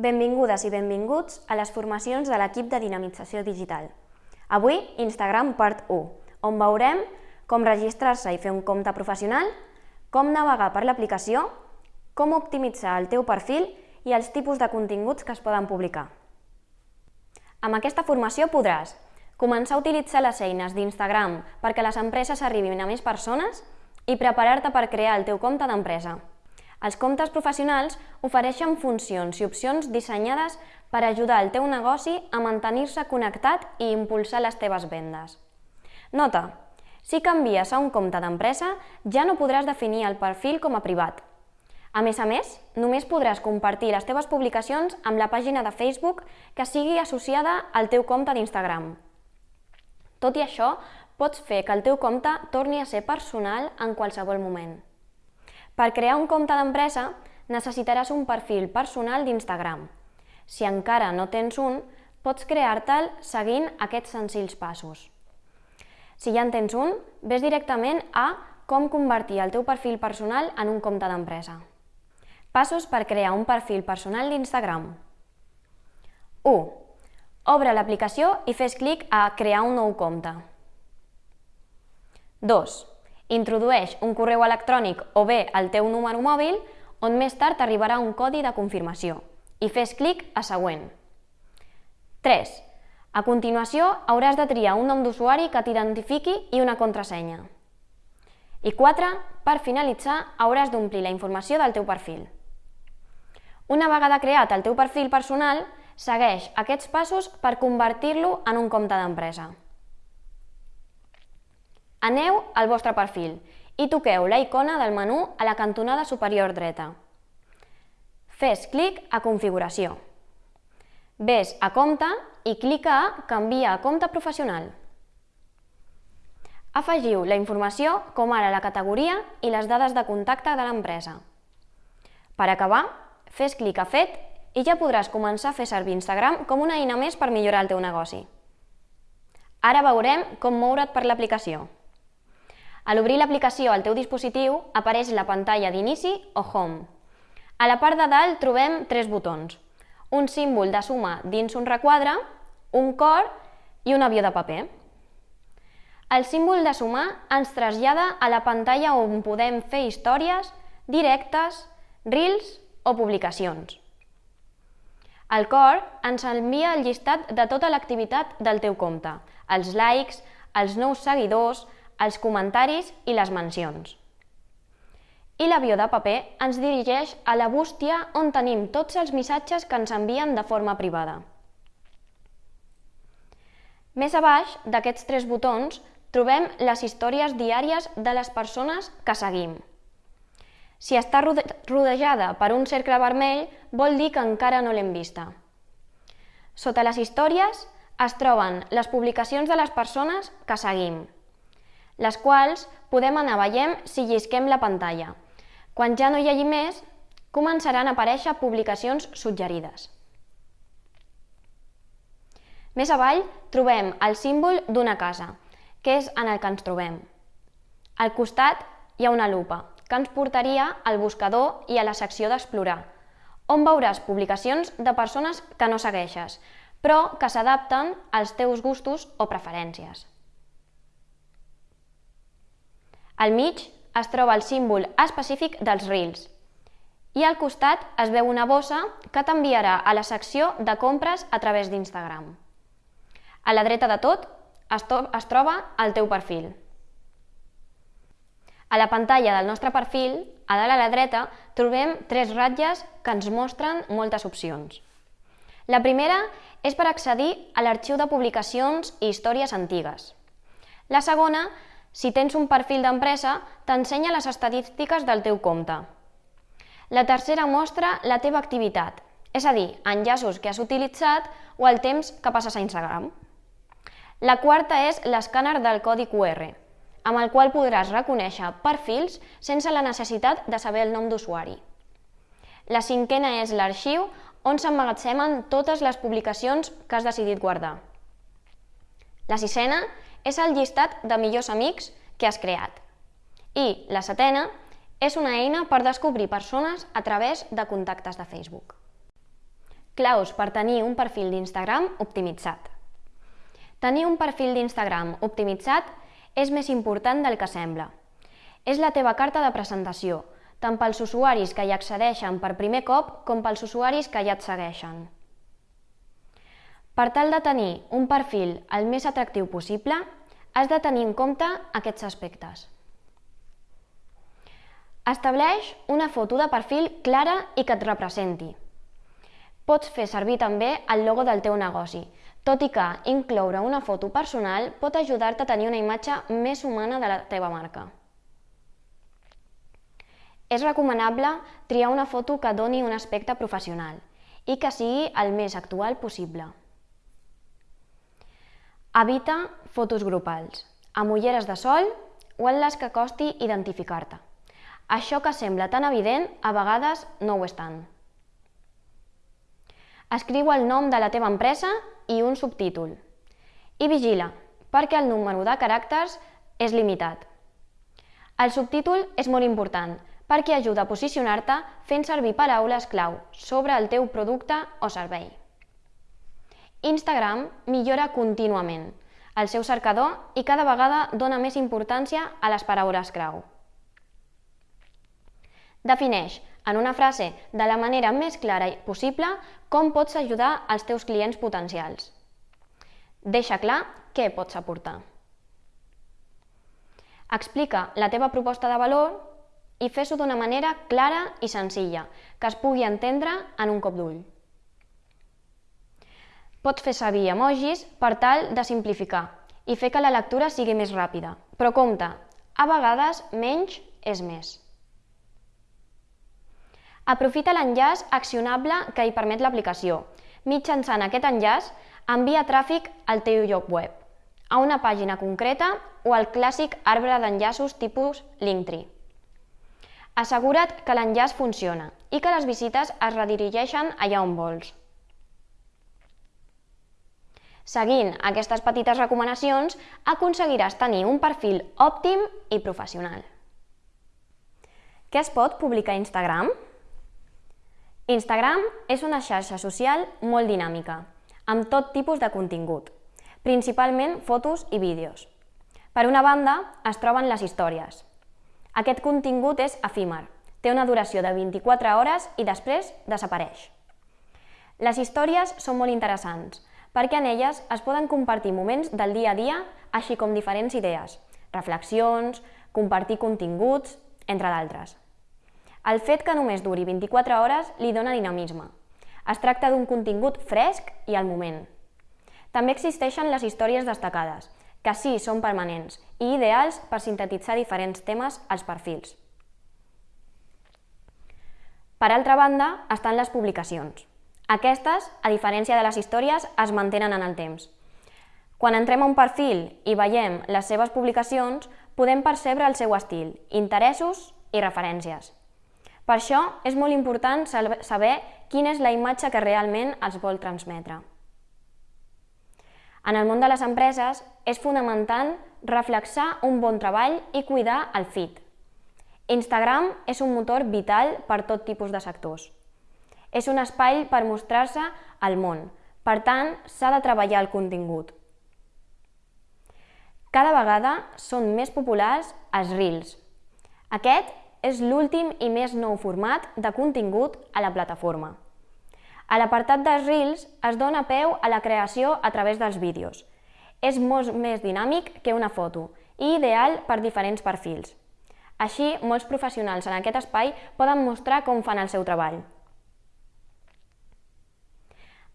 Benvingudes i benvinguts a les formacions de l'equip de dinamització digital. Avui, Instagram part 1, on veurem com registrar-se i fer un compte professional, com navegar per l'aplicació, com optimitzar el teu perfil i els tipus de continguts que es poden publicar. Amb aquesta formació podràs començar a utilitzar les eines d'Instagram perquè les empreses arribin a més persones i preparar-te per crear el teu compte d'empresa. Els comptes professionals ofereixen funcions i opcions dissenyades per ajudar el teu negoci a mantenir-se connectat i impulsar les teves vendes. Nota, si canvies a un compte d'empresa, ja no podràs definir el perfil com a privat. A més a més, només podràs compartir les teves publicacions amb la pàgina de Facebook que sigui associada al teu compte d'Instagram. Tot i això, pots fer que el teu compte torni a ser personal en qualsevol moment. Per crear un compte d'empresa, necessitaràs un perfil personal d'Instagram. Si encara no tens un, pots crear-te'l seguint aquests senzills passos. Si ja en tens un, ves directament a com convertir el teu perfil personal en un compte d'empresa. Passos per crear un perfil personal d'Instagram. 1. Obre l'aplicació i fes clic a Crear un nou compte. 2. Introdueix un correu electrònic o bé el teu número mòbil, on més tard arribarà un codi de confirmació, i fes clic a Següent. 3. A continuació, hauràs de triar un nom d'usuari que t'identifiqui i una contrasenya. I 4. Per finalitzar, hauràs d'omplir la informació del teu perfil. Una vegada creat el teu perfil personal, segueix aquests passos per convertir-lo en un compte d'empresa. Aneu al vostre perfil i toqueu la icona del menú a la cantonada superior dreta. Fes clic a Configuració. Ves a Compte i clica a Canvia a compte professional. Afegiu la informació com ara la categoria i les dades de contacte de l'empresa. Per acabar, fes clic a Fet i ja podràs començar a fer servir Instagram com una eina més per millorar el teu negoci. Ara veurem com moure't per l'aplicació. A l'obrir l'aplicació al teu dispositiu apareix la pantalla d'inici o Home. A la part de dalt trobem tres botons, un símbol de suma dins un requadre, un cor i un avió de paper. El símbol de sumar ens trasllada a la pantalla on podem fer històries, directes, reels o publicacions. El cor ens envia el llistat de tota l'activitat del teu compte, els likes, els nous seguidors, els comentaris i les mencions. I l'avió de paper ens dirigeix a la bústia on tenim tots els missatges que ens envien de forma privada. Més a baix d'aquests tres botons trobem les històries diàries de les persones que seguim. Si està rodejada per un cercle vermell, vol dir que encara no l'hem vista. Sota les històries es troben les publicacions de les persones que seguim, les quals podem anar veient si llisquem la pantalla. Quan ja no hi hagi més, començaran a aparèixer publicacions suggerides. Més avall trobem el símbol d'una casa, que és en el que ens trobem. Al costat hi ha una lupa, que ens portaria al buscador i a la secció d'Explorar, on veuràs publicacions de persones que no segueixes, però que s'adapten als teus gustos o preferències. Al mig es troba el símbol específic dels Reels i al costat es veu una bossa que t'enviarà a la secció de compres a través d'Instagram. A la dreta de tot es, es troba el teu perfil. A la pantalla del nostre perfil, a dalt a la dreta, trobem tres ratlles que ens mostren moltes opcions. La primera és per accedir a l'arxiu de publicacions i històries antigues. La segona si tens un perfil d'empresa, t'ensenya les estadístiques del teu compte. La tercera mostra la teva activitat, és a dir, enllaços que has utilitzat o el temps que passes a Instagram. La quarta és l'escàner del codi QR, amb el qual podràs reconèixer perfils sense la necessitat de saber el nom d'usuari. La cinquena és l'arxiu on s'emmagatzemen totes les publicacions que has decidit guardar. La sisena és el llistat de millors amics que has creat. I la setena és una eina per descobrir persones a través de contactes de Facebook. Claus per tenir un perfil d'Instagram optimitzat. Tenir un perfil d'Instagram optimitzat és més important del que sembla. És la teva carta de presentació, tant pels usuaris que hi accedeixen per primer cop com pels usuaris que ja et segueixen. Per tal de tenir un perfil el més atractiu possible, has de tenir en compte aquests aspectes. Estableix una foto de perfil clara i que et representi. Pots fer servir també el logo del teu negoci, tot i que incloure una foto personal pot ajudar-te a tenir una imatge més humana de la teva marca. És recomanable triar una foto que doni un aspecte professional i que sigui el més actual possible. Evita fotos grupals, amb ulleres de sol o en les que costi identificar-te. Això que sembla tan evident, a vegades no ho és tant. Escriu el nom de la teva empresa i un subtítol. I vigila, perquè el número de caràcters és limitat. El subtítol és molt important perquè ajuda a posicionar-te fent servir paraules clau sobre el teu producte o servei. Instagram millora contínuament el seu cercador i cada vegada dona més importància a les paraules clau. Defineix en una frase de la manera més clara possible com pots ajudar els teus clients potencials. Deixa clar què pots aportar. Explica la teva proposta de valor i fes-ho d'una manera clara i senzilla, que es pugui entendre en un cop d'ull. Pots fer servir emojis per tal de simplificar i fer que la lectura sigui més ràpida, però compte, a vegades menys és més. Aprofita l'enllaç accionable que hi permet l'aplicació. Mitjançant aquest enllaç, envia tràfic al teu lloc web, a una pàgina concreta o al clàssic arbre d'enllaços tipus Linktree. Assegura't que l'enllaç funciona i que les visites es redirigeixen allà on vols. Seguint aquestes petites recomanacions, aconseguiràs tenir un perfil òptim i professional. Què es pot publicar a Instagram? Instagram és una xarxa social molt dinàmica, amb tot tipus de contingut, principalment fotos i vídeos. Per una banda, es troben les històries. Aquest contingut és efímer, té una duració de 24 hores i després desapareix. Les històries són molt interessants, perquè en elles es poden compartir moments del dia a dia, així com diferents idees, reflexions, compartir continguts, entre d'altres. El fet que només duri 24 hores li dona dinamisme. Es tracta d'un contingut fresc i al moment. També existeixen les històries destacades, que sí són permanents i ideals per sintetitzar diferents temes als perfils. Per altra banda, estan les publicacions. Aquestes, a diferència de les històries, es mantenen en el temps. Quan entrem a un perfil i veiem les seves publicacions, podem percebre el seu estil, interessos i referències. Per això és molt important saber quina és la imatge que realment es vol transmetre. En el món de les empreses és fonamental reflexar un bon treball i cuidar el feed. Instagram és un motor vital per tot tipus de sectors. És un espai per mostrar-se al món, per tant, s'ha de treballar el contingut. Cada vegada són més populars els Reels. Aquest és l'últim i més nou format de contingut a la plataforma. A l'apartat dels Reels es dona peu a la creació a través dels vídeos. És molt més dinàmic que una foto i ideal per diferents perfils. Així, molts professionals en aquest espai poden mostrar com fan el seu treball.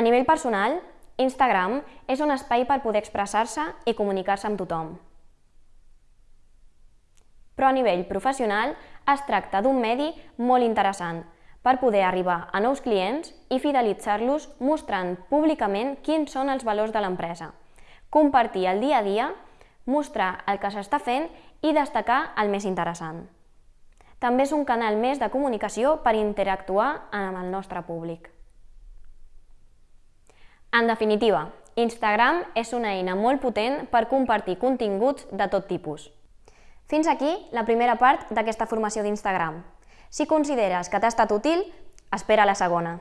A nivell personal, Instagram és un espai per poder expressar-se i comunicar-se amb tothom però a nivell professional es tracta d'un medi molt interessant per poder arribar a nous clients i fidelitzar-los mostrant públicament quins són els valors de l'empresa, compartir el dia a dia, mostrar el que s'està fent i destacar el més interessant. També és un canal més de comunicació per interactuar amb el nostre públic. En definitiva, Instagram és una eina molt potent per compartir continguts de tot tipus. Fins aquí la primera part d'aquesta formació d'Instagram. Si consideres que t'ha estat útil, espera la segona.